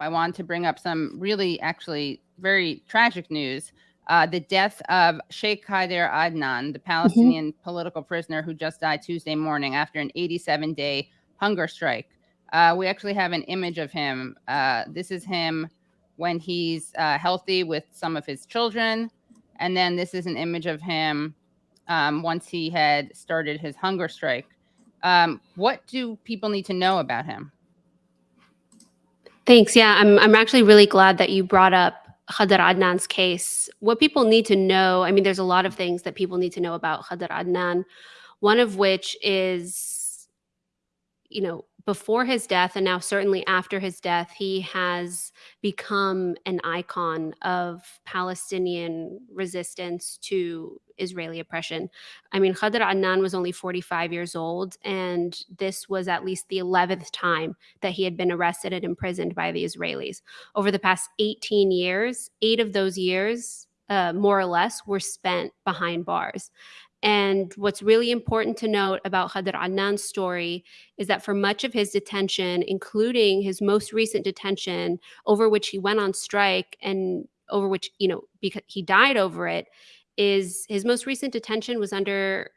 I want to bring up some really, actually, very tragic news. Uh, the death of Sheikh Khader Adnan, the Palestinian mm-hmm. political prisoner who just died Tuesday morning after an 87 day hunger strike. Uh, we actually have an image of him. Uh, this is him when he's uh, healthy with some of his children. And then this is an image of him um, once he had started his hunger strike. Um, what do people need to know about him? Thanks. Yeah, I'm, I'm actually really glad that you brought up Khader Adnan's case. What people need to know, I mean, there's a lot of things that people need to know about Khader Adnan, one of which is, you know, before his death and now certainly after his death, he has become an icon of Palestinian resistance to Israeli oppression. I mean, Khader Adnan was only 45 years old, and this was at least the 11th time that he had been arrested and imprisoned by the Israelis. Over the past 18 years, eight of those years, uh, more or less, were spent behind bars. And what's really important to note about Khader Adnan's story is that for much of his detention, including his most recent detention, over which he went on strike and over which, you know, because he died over it, is his most recent detention was under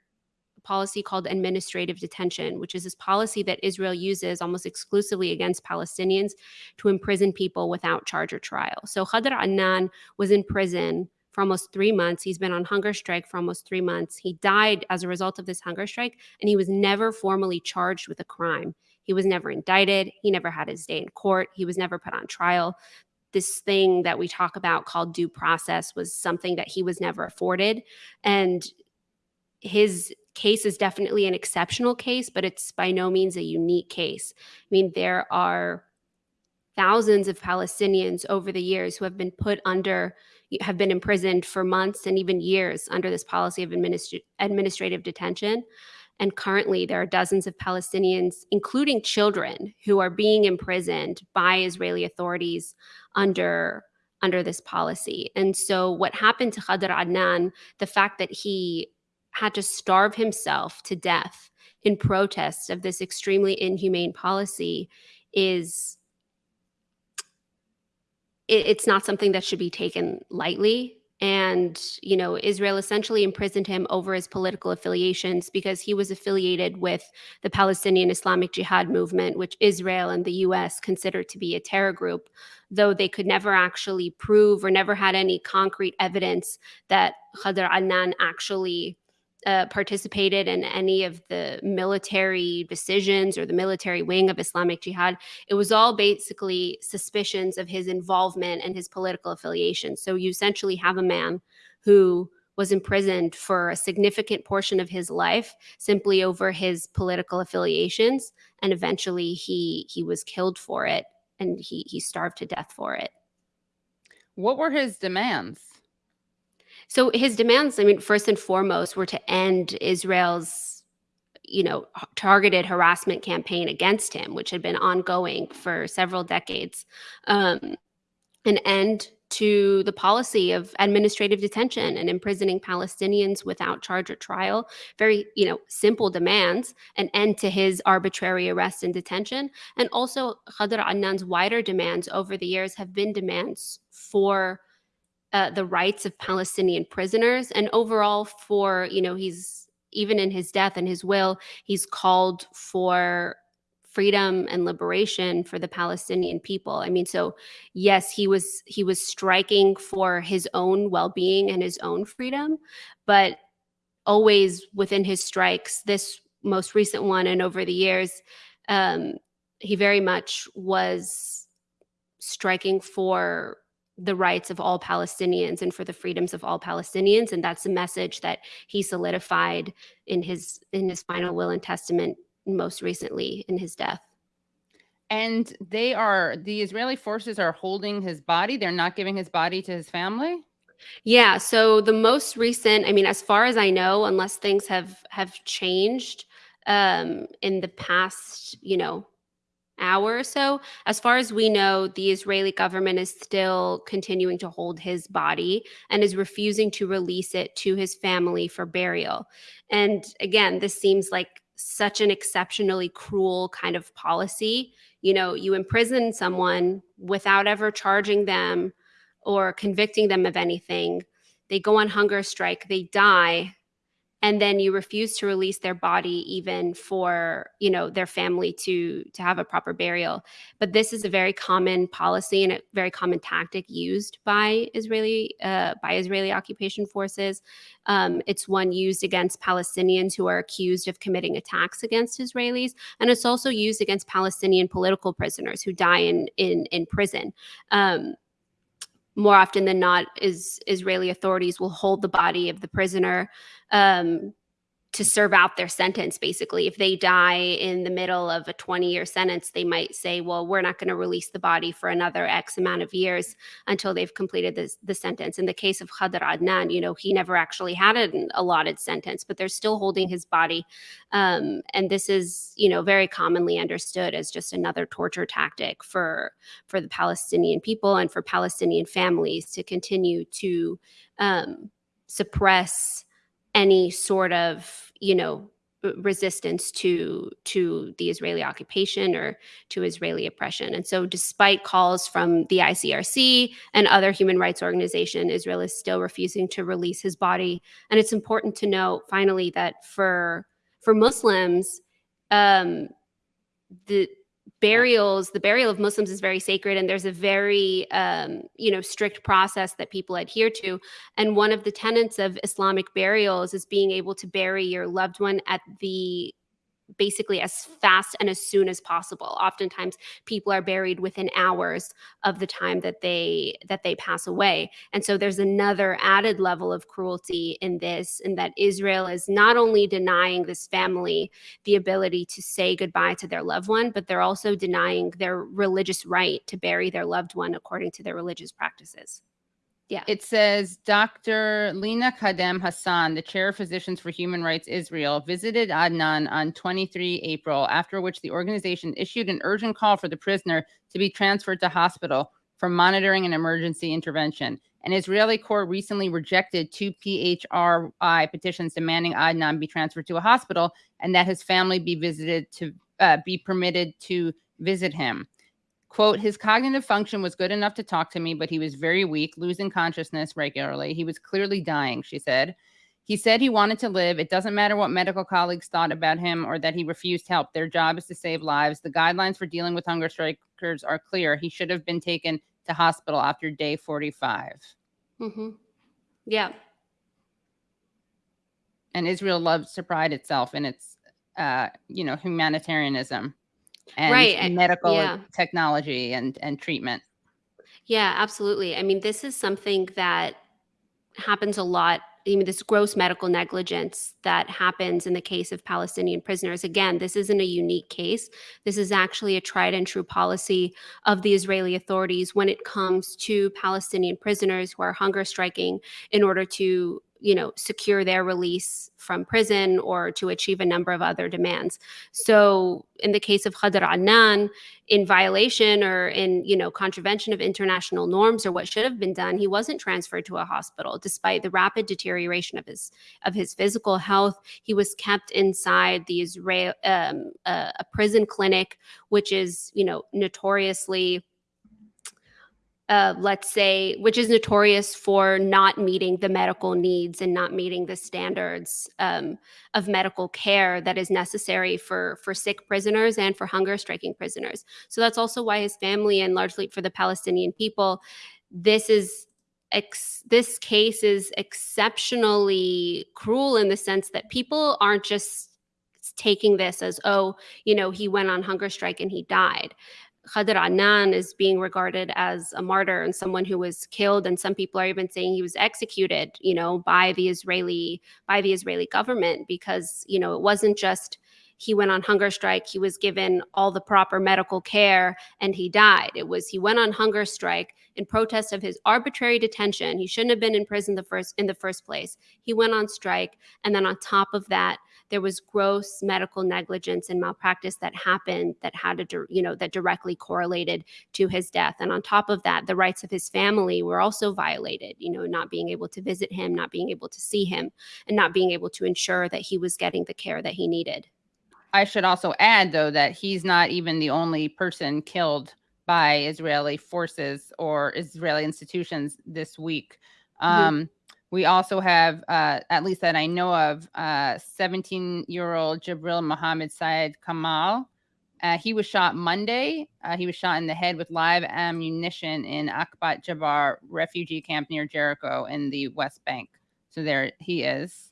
a policy called administrative detention, which is this policy that Israel uses almost exclusively against Palestinians to imprison people without charge or trial. So Khader Adnan was in prison for almost three months. He's been on hunger strike for almost three months. He died as a result of this hunger strike, and he was never formally charged with a crime. He was never indicted. He never had his day in court. He was never put on trial. This thing that we talk about called due process was something that he was never afforded. And his case is definitely an exceptional case, but it's by no means a unique case. I mean, there are thousands of Palestinians over the years who have been put under have been imprisoned for months and even years under this policy of administ administrative detention. And currently, there are dozens of Palestinians, including children, who are being imprisoned by Israeli authorities under under this policy. And so, what happened to Khader Adnan, the fact that he had to starve himself to death in protest of this extremely inhumane policy, is it, it's not something that should be taken lightly. And, you know, Israel essentially imprisoned him over his political affiliations because he was affiliated with the Palestinian Islamic Jihad movement, which Israel and the US considered to be a terror group, though they could never actually prove or never had any concrete evidence that Khader Adnan actually uh, participated in any of the military decisions or the military wing of Islamic Jihad. It was all basically suspicions of his involvement and his political affiliation. So you essentially have a man who was imprisoned for a significant portion of his life simply over his political affiliations and eventually he he was killed for it and he he starved to death for it what were his demands so his demands, I mean, first and foremost, were to end Israel's, you know, targeted harassment campaign against him, which had been ongoing for several decades, um, an end to the policy of administrative detention and imprisoning Palestinians without charge or trial. Very, you know, simple demands, an end to his arbitrary arrest and detention. And also Khader Adnan's wider demands over the years have been demands for uh, the rights of Palestinian prisoners and overall for, you know, he's even in his death and his will, he's called for freedom and liberation for the Palestinian people. I mean, so yes, he was he was striking for his own well-being and his own freedom, but always within his strikes, this most recent one and over the years, um, he very much was striking for the rights of all Palestinians and for the freedoms of all Palestinians. And that's a message that he solidified in his in his final will and testament most recently in his death. And they are the Israeli forces are holding his body. They're not giving his body to his family. Yeah. So the most recent, I mean, as far as I know, unless things have have changed um, in the past, you know, hour or so. As far as we know, the Israeli government is still continuing to hold his body and is refusing to release it to his family for burial. And again, this seems like such an exceptionally cruel kind of policy. You know, you imprison someone without ever charging them or convicting them of anything. They go on hunger strike, they die, and then you refuse to release their body even for you know their family to to have a proper burial. But this is a very common policy and a very common tactic used by israeli uh, by israeli occupation forces. Um, it's one used against palestinians who are accused of committing attacks against israelis and it's also used against palestinian political prisoners who die in in in prison. Um, more often than not is israeli authorities will hold the body of the prisoner. Um, to serve out their sentence basically. If they die in the middle of a 20 year sentence they might say well we're not going to release the body for another x amount of years until they've completed this, the sentence. In the case of Khadr Adnan you know he never actually had an allotted sentence but they're still holding his body. Um, and this is you know very commonly understood as just another torture tactic for for the palestinian people and for palestinian families to continue to um, suppress any sort of you know resistance to to the Israeli occupation or to Israeli oppression. And so despite calls from the ICRC and other human rights organization, Israel is still refusing to release his body. And it's important to note finally that for for Muslims, um, the burials the burial of muslims is very sacred and there's a very um, you know strict process that people adhere to. And one of the tenets of islamic burials is being able to bury your loved one at the basically as fast and as soon as possible. Oftentimes people are buried within hours of the time that they that they pass away. And so there's another added level of cruelty in this in that israel is not only denying this family the ability to say goodbye to their loved one but they're also denying their religious right to bury their loved one according to their religious practices yeah. It says Dr. Lina Qasem Hassan, the chair of Physicians for Human Rights Israel, visited Adnan on 23 April, after which the organization issued an urgent call for the prisoner to be transferred to hospital for monitoring and emergency intervention. An Israeli court recently rejected two PHRI petitions demanding Adnan be transferred to a hospital and that his family be visited to uh, be permitted to visit him. Quote, his cognitive function was good enough to talk to me, but he was very weak, losing consciousness regularly. He was clearly dying, she said. He said he wanted to live. It doesn't matter what medical colleagues thought about him or that he refused help. Their job is to save lives. The guidelines for dealing with hunger strikers are clear. He should have been taken to hospital after day 45. Mm-hmm. Yeah. And Israel loves to pride itself in its, uh, you know, humanitarianism and right. medical yeah. technology and and treatment. Yeah, absolutely. I mean, this is something that happens a lot I mean, this gross medical negligence that happens in the case of Palestinian prisoners. Again, this isn't a unique case. This is actually a tried and true policy of the Israeli authorities when it comes to Palestinian prisoners who are hunger striking in order to you know secure their release from prison or to achieve a number of other demands. So in the case of Khadr Adnan in violation or in you know contravention of international norms or what should have been done he wasn't transferred to a hospital. Despite the rapid deterioration of his of his physical health he was kept inside the Israel um, uh, a prison clinic which is you know notoriously uh, let's say, which is notorious for not meeting the medical needs and not meeting the standards um, of medical care that is necessary for for sick prisoners and for hunger striking prisoners. So that's also why his family and largely for the Palestinian people, this is ex- this case is exceptionally cruel in the sense that people aren't just taking this as oh you know he went on hunger strike and he died Khadr Adnan is being regarded as a martyr and someone who was killed. And some people are even saying he was executed you know by the Israeli by the Israeli government because you know it wasn't just he went on hunger strike he was given all the proper medical care and he died. It was he went on hunger strike in protest of his arbitrary detention. He shouldn't have been in prison the first in the first place. He went on strike. And then on top of that there was gross medical negligence and malpractice that happened that had a you know that directly correlated to his death and on top of that the rights of his family were also violated you know not being able to visit him not being able to see him and not being able to ensure that he was getting the care that he needed I should also add, though, that he's not even the only person killed by Israeli forces or Israeli institutions this week. Mhm. Um, we also have, uh, at least that I know of, 17 year old Jibril Mohammed Syed Kamal. Uh, he was shot Monday. Uh, he was shot in the head with live ammunition in Akbat Jabbar refugee camp near Jericho in the West Bank. So there he is.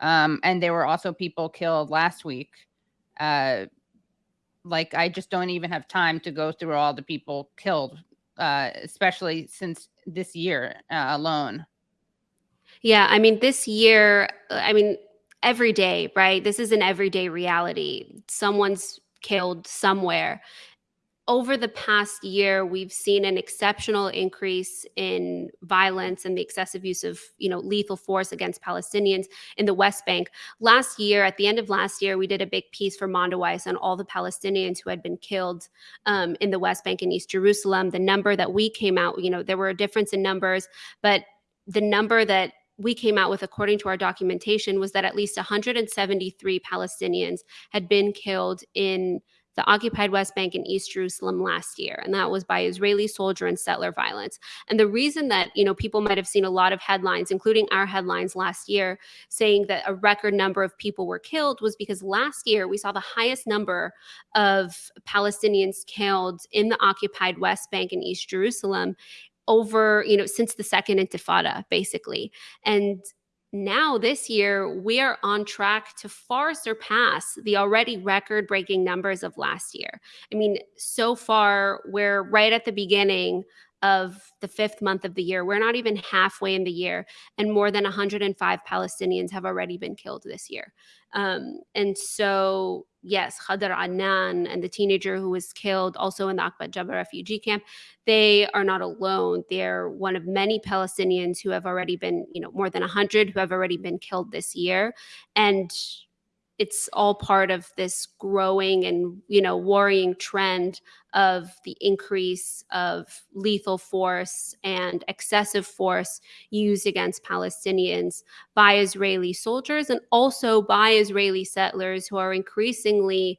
Um, and there were also people killed last week. Uh, like I just don't even have time to go through all the people killed, uh, especially since this year uh, alone. Yeah, I mean, this year, uh, I mean, every day, right? This is an everyday reality. Someone's killed somewhere. Over the past year, we've seen an exceptional increase in violence and the excessive use of, you know, lethal force against Palestinians in the West Bank. Last year, at the end of last year, we did a big piece for Mondoweiss on all the Palestinians who had been killed um, in the West Bank and East Jerusalem. The number that we came out, you know, there were a difference in numbers, but the number that we came out with, according to our documentation, was that at least 173 Palestinians had been killed in the occupied West Bank and East Jerusalem last year, and that was by Israeli soldier and settler violence. And the reason that you know people might have seen a lot of headlines, including our headlines last year, saying that a record number of people were killed, was because last year we saw the highest number of Palestinians killed in the occupied West Bank and East Jerusalem over, you know, since the second intifada, basically. And now this year, we are on track to far surpass the already record breaking numbers of last year. I mean, so far, we're right at the beginning of the fifth month of the year. We're not even halfway in the year, and more than 105 Palestinians have already been killed this year. Um, and so, yes, Khadr Adnan and the teenager who was killed also in the Akbat Jabbar refugee camp, they are not alone. They're one of many Palestinians who have already been, you know, more than 100 who have already been killed this year. And it's all part of this growing and you know worrying trend of the increase of lethal force and excessive force used against Palestinians by Israeli soldiers and also by Israeli settlers who are increasingly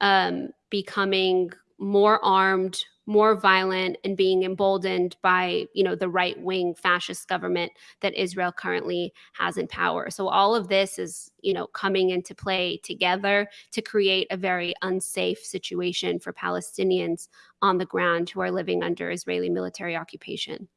um, becoming more armed, more violent and being emboldened by you know the right wing fascist government that Israel currently has in power. So all of this is you know coming into play together to create a very unsafe situation for Palestinians on the ground who are living under Israeli military occupation.